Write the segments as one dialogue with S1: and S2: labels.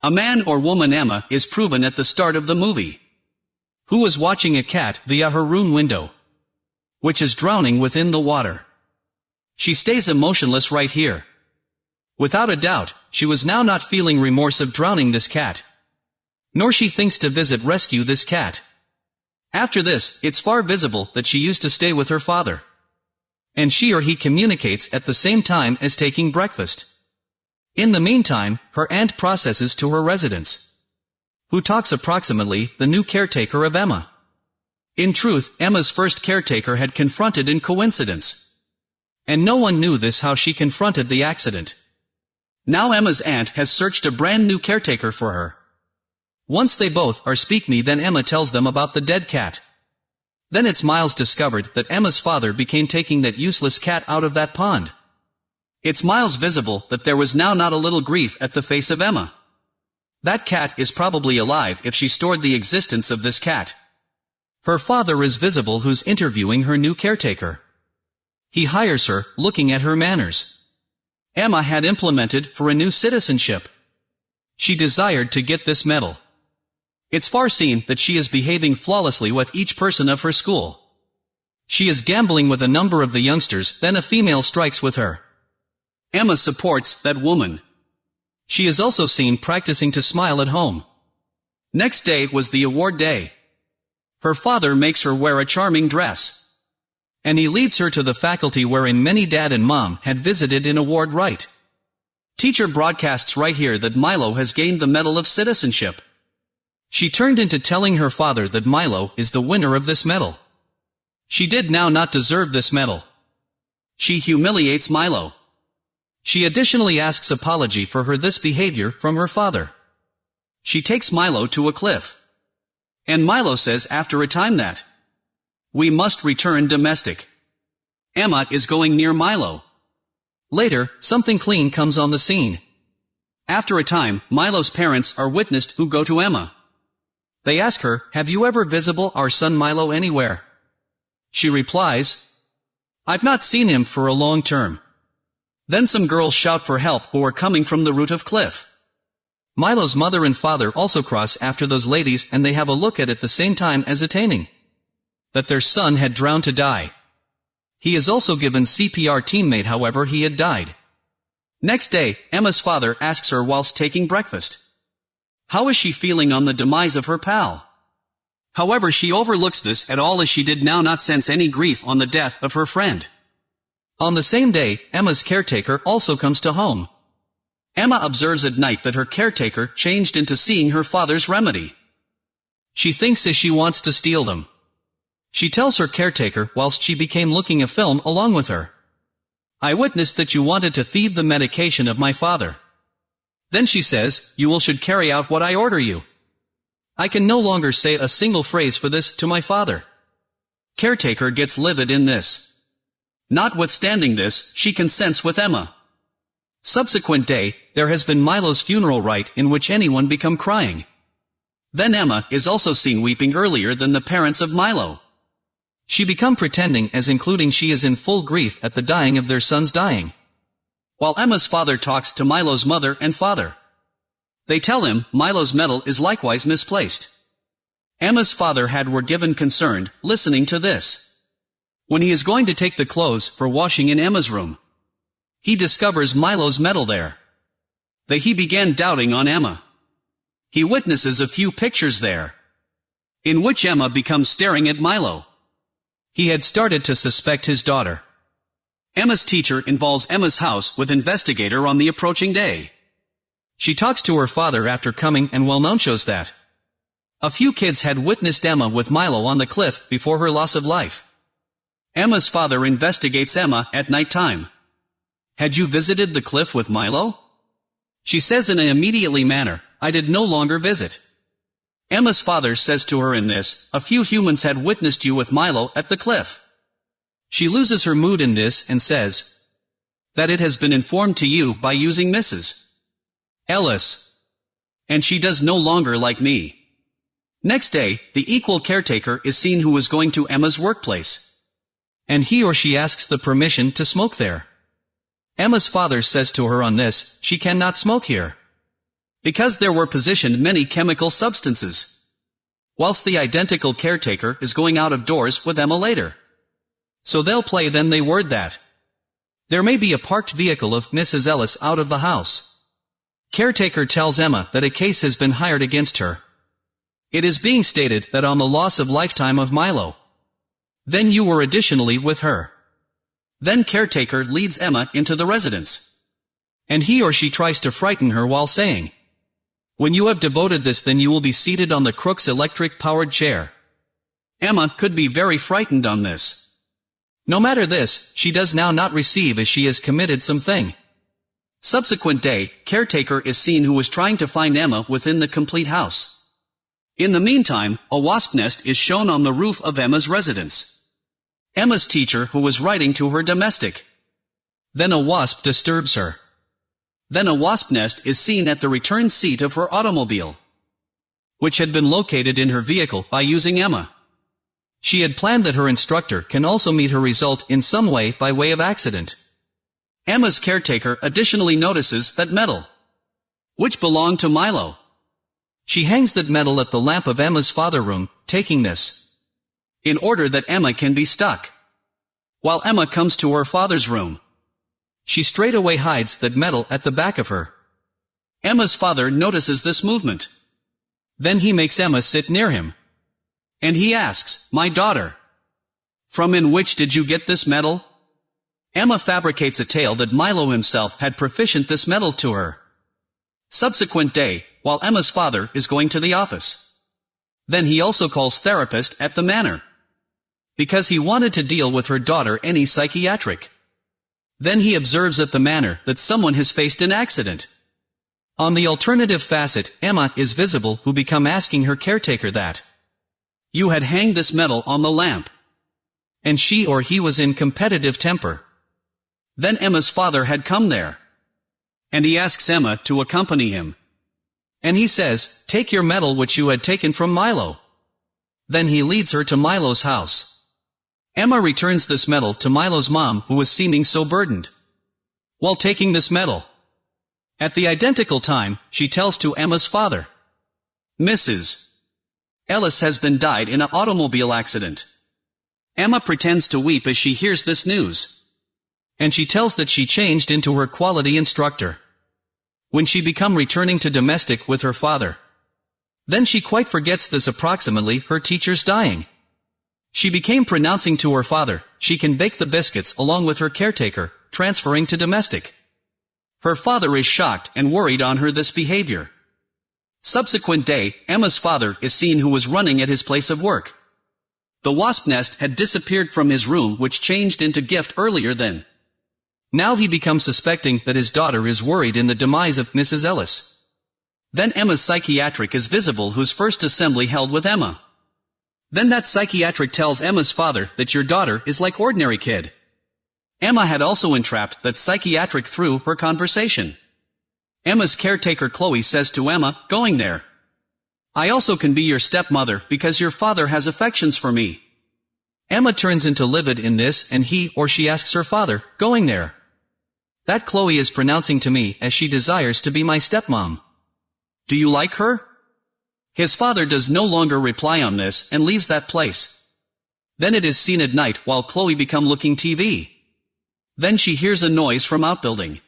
S1: A man or woman Emma is proven at the start of the movie. Who is watching a cat via her room window. Which is drowning within the water. She stays emotionless right here. Without a doubt, she was now not feeling remorse of drowning this cat. Nor she thinks to visit rescue this cat. After this, it's far visible that she used to stay with her father. And she or he communicates at the same time as taking breakfast. In the meantime, her aunt processes to her residence. Who talks approximately, the new caretaker of Emma. In truth, Emma's first caretaker had confronted in coincidence. And no one knew this how she confronted the accident. Now Emma's aunt has searched a brand new caretaker for her. Once they both are speak me then Emma tells them about the dead cat. Then it's Miles discovered that Emma's father became taking that useless cat out of that pond. It's Miles visible that there was now not a little grief at the face of Emma. That cat is probably alive if she stored the existence of this cat. Her father is visible who's interviewing her new caretaker. He hires her, looking at her manners. Emma had implemented for a new citizenship. She desired to get this medal. It's far seen that she is behaving flawlessly with each person of her school. She is gambling with a number of the youngsters, then a female strikes with her. Emma supports that woman. She is also seen practicing to smile at home. Next day was the award day. Her father makes her wear a charming dress. And he leads her to the faculty wherein many dad and mom had visited in award right. Teacher broadcasts right here that Milo has gained the Medal of Citizenship. She turned into telling her father that Milo is the winner of this medal. She did now not deserve this medal. She humiliates Milo. She additionally asks apology for her this behavior from her father. She takes Milo to a cliff. And Milo says after a time that we must return domestic. Emma is going near Milo. Later, something clean comes on the scene. After a time, Milo's parents are witnessed who go to Emma. They ask her, have you ever visible our son Milo anywhere? She replies, I've not seen him for a long term. Then some girls shout for help who are coming from the root of cliff. Milo's mother and father also cross after those ladies and they have a look at it the same time as attaining. That their son had drowned to die. He is also given CPR teammate however he had died. Next day, Emma's father asks her whilst taking breakfast. How is she feeling on the demise of her pal? However she overlooks this at all as she did now not sense any grief on the death of her friend. On the same day, Emma's caretaker also comes to home. Emma observes at night that her caretaker changed into seeing her father's remedy. She thinks as she wants to steal them. She tells her caretaker whilst she became looking a film along with her. I witnessed that you wanted to thieve the medication of my father. Then she says, you will should carry out what I order you. I can no longer say a single phrase for this to my father. Caretaker gets livid in this. Notwithstanding this, she consents with Emma. Subsequent day, there has been Milo's funeral rite in which anyone become crying. Then Emma is also seen weeping earlier than the parents of Milo. She become pretending as including she is in full grief at the dying of their son's dying. While Emma's father talks to Milo's mother and father. They tell him Milo's medal is likewise misplaced. Emma's father had were given concerned, listening to this. When he is going to take the clothes for washing in Emma's room, he discovers Milo's medal there. That he began doubting on Emma. He witnesses a few pictures there, in which Emma becomes staring at Milo. He had started to suspect his daughter. Emma's teacher involves Emma's house with investigator on the approaching day. She talks to her father after coming and well known shows that a few kids had witnessed Emma with Milo on the cliff before her loss of life. Emma's father investigates Emma at night time. Had you visited the cliff with Milo? She says in an immediately manner, I did no longer visit. Emma's father says to her in this, a few humans had witnessed you with Milo at the cliff. She loses her mood in this and says, that it has been informed to you by using Mrs. Ellis. And she does no longer like me. Next day, the equal caretaker is seen who is going to Emma's workplace and he or she asks the permission to smoke there. Emma's father says to her on this, she cannot smoke here. Because there were positioned many chemical substances. Whilst the identical caretaker is going out of doors with Emma later. So they'll play then they word that. There may be a parked vehicle of Mrs. Ellis out of the house. Caretaker tells Emma that a case has been hired against her. It is being stated that on the loss of lifetime of Milo. Then you were additionally with her. Then caretaker leads Emma into the residence. And he or she tries to frighten her while saying, When you have devoted this then you will be seated on the crook's electric-powered chair. Emma could be very frightened on this. No matter this, she does now not receive as she has committed something. Subsequent day, caretaker is seen who was trying to find Emma within the complete house. In the meantime, a wasp nest is shown on the roof of Emma's residence. Emma's teacher who was writing to her domestic. Then a wasp disturbs her. Then a wasp nest is seen at the return seat of her automobile, which had been located in her vehicle by using Emma. She had planned that her instructor can also meet her result in some way by way of accident. Emma's caretaker additionally notices that medal, which belonged to Milo. She hangs that medal at the lamp of Emma's father room, taking this, in order that Emma can be stuck. While Emma comes to her father's room, she straightway hides that medal at the back of her. Emma's father notices this movement. Then he makes Emma sit near him. And he asks, My daughter, from in which did you get this medal? Emma fabricates a tale that Milo himself had proficient this medal to her. Subsequent day, while Emma's father is going to the office. Then he also calls therapist at the manor. Because he wanted to deal with her daughter any psychiatric. Then he observes at the manor that someone has faced an accident. On the alternative facet, Emma is visible who become asking her caretaker that. You had hanged this medal on the lamp. And she or he was in competitive temper. Then Emma's father had come there. And he asks Emma to accompany him. And he says, Take your medal which you had taken from Milo. Then he leads her to Milo's house. Emma returns this medal to Milo's mom who was seeming so burdened. While taking this medal. At the identical time, she tells to Emma's father. Mrs. Ellis has been died in an automobile accident. Emma pretends to weep as she hears this news. And she tells that she changed into her quality instructor. When she become returning to domestic with her father. Then she quite forgets this approximately her teacher's dying. She became pronouncing to her father, she can bake the biscuits along with her caretaker, transferring to domestic. Her father is shocked and worried on her this behavior. Subsequent day, Emma's father is seen who was running at his place of work. The wasp nest had disappeared from his room which changed into gift earlier then. Now he becomes suspecting that his daughter is worried in the demise of Mrs. Ellis. Then Emma's psychiatric is visible whose first assembly held with Emma. Then that psychiatric tells Emma's father that your daughter is like ordinary kid. Emma had also entrapped that psychiatric through her conversation. Emma's caretaker Chloe says to Emma, going there. I also can be your stepmother because your father has affections for me. Emma turns into livid in this and he or she asks her father, going there. That Chloe is pronouncing to me as she desires to be my stepmom. Do you like her? His father does no longer reply on this and leaves that place. Then it is seen at night while Chloe become looking TV. Then she hears a noise from outbuilding.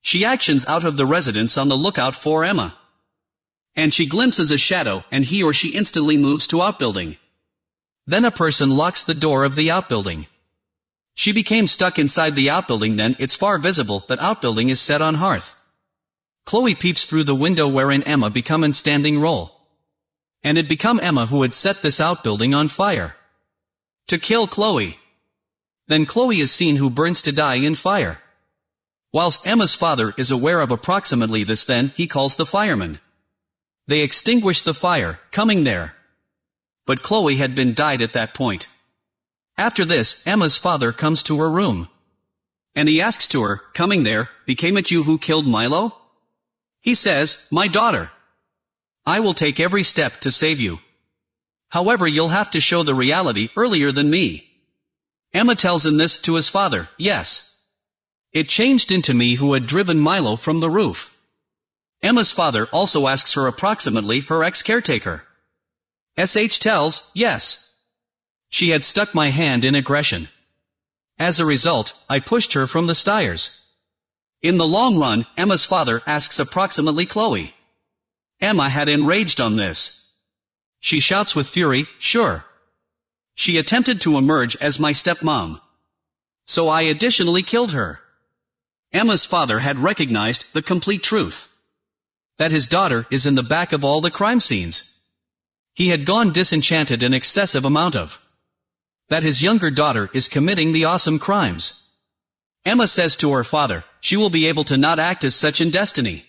S1: She actions out of the residence on the lookout for Emma. And she glimpses a shadow, and he or she instantly moves to outbuilding. Then a person locks the door of the outbuilding. She became stuck inside the outbuilding then it's far visible that outbuilding is set on hearth. Chloe peeps through the window wherein Emma become in standing role. And it become Emma who had set this outbuilding on fire. To kill Chloe. Then Chloe is seen who burns to die in fire. Whilst Emma's father is aware of approximately this then, he calls the firemen. They extinguish the fire, coming there. But Chloe had been died at that point. After this, Emma's father comes to her room. And he asks to her, coming there, became it you who killed Milo? He says, my daughter. I will take every step to save you. However you'll have to show the reality earlier than me. Emma tells him this to his father, yes. It changed into me who had driven Milo from the roof. Emma's father also asks her approximately her ex-caretaker. SH tells, yes. She had stuck my hand in aggression. As a result, I pushed her from the stairs. In the long run, Emma's father asks approximately Chloe. Emma had enraged on this. She shouts with fury, sure. She attempted to emerge as my stepmom. So I additionally killed her. Emma's father had recognized the complete truth. That his daughter is in the back of all the crime scenes. He had gone disenchanted an excessive amount of. That his younger daughter is committing the awesome crimes. Emma says to her father, she will be able to not act as such in destiny.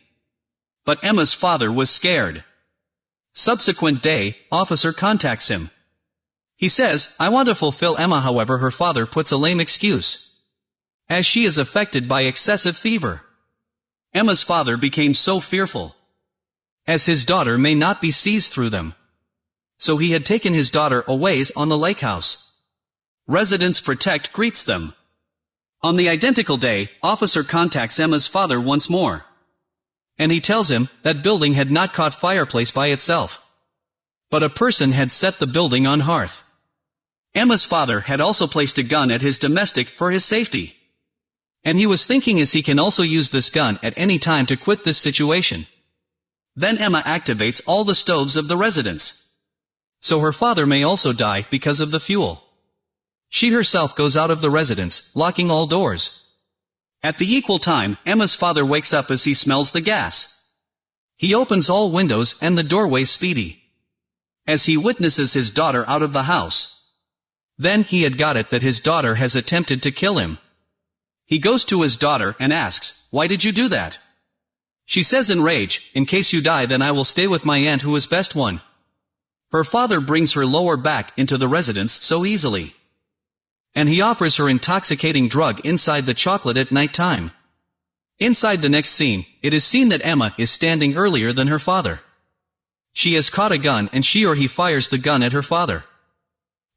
S1: But Emma's father was scared. Subsequent day, officer contacts him. He says, I want to fulfill Emma however her father puts a lame excuse. As she is affected by excessive fever. Emma's father became so fearful. As his daughter may not be seized through them. So he had taken his daughter aways on the lake house. Residents Protect greets them. On the identical day, officer contacts Emma's father once more. And he tells him that building had not caught fireplace by itself. But a person had set the building on hearth. Emma's father had also placed a gun at his domestic for his safety. And he was thinking as he can also use this gun at any time to quit this situation. Then Emma activates all the stoves of the residence. So her father may also die because of the fuel. She herself goes out of the residence, locking all doors. At the equal time, Emma's father wakes up as he smells the gas. He opens all windows and the doorway speedy. As he witnesses his daughter out of the house, then he had got it that his daughter has attempted to kill him. He goes to his daughter and asks, Why did you do that? She says in rage, In case you die then I will stay with my aunt who is best one. Her father brings her lower back into the residence so easily. And he offers her intoxicating drug inside the chocolate at night time. Inside the next scene, it is seen that Emma is standing earlier than her father. She has caught a gun and she or he fires the gun at her father.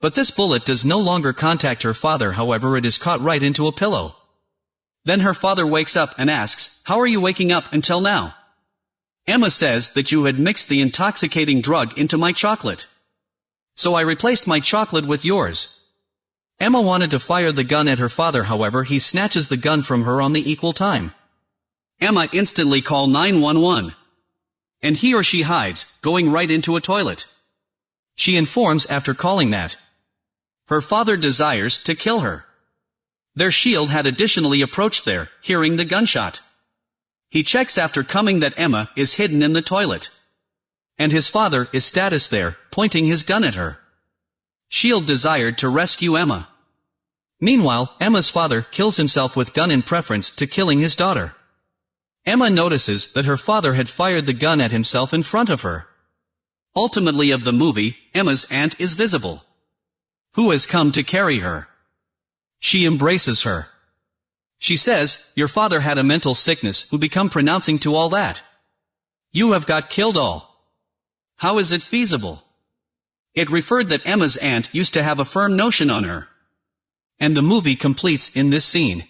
S1: But this bullet does no longer contact her father however it is caught right into a pillow. Then her father wakes up and asks, How are you waking up until now? Emma says that you had mixed the intoxicating drug into my chocolate. So I replaced my chocolate with yours. Emma wanted to fire the gun at her father however he snatches the gun from her on the equal time. Emma instantly call 911. And he or she hides, going right into a toilet. She informs after calling that, her father desires to kill her. Their shield had additionally approached there, hearing the gunshot. He checks after coming that Emma is hidden in the toilet. And his father is status there, pointing his gun at her. Shield desired to rescue Emma. Meanwhile, Emma's father kills himself with gun in preference to killing his daughter. Emma notices that her father had fired the gun at himself in front of her. Ultimately of the movie, Emma's aunt is visible who has come to carry her. She embraces her. She says, your father had a mental sickness who become pronouncing to all that. You have got killed all. How is it feasible? It referred that Emma's aunt used to have a firm notion on her. And the movie completes in this scene.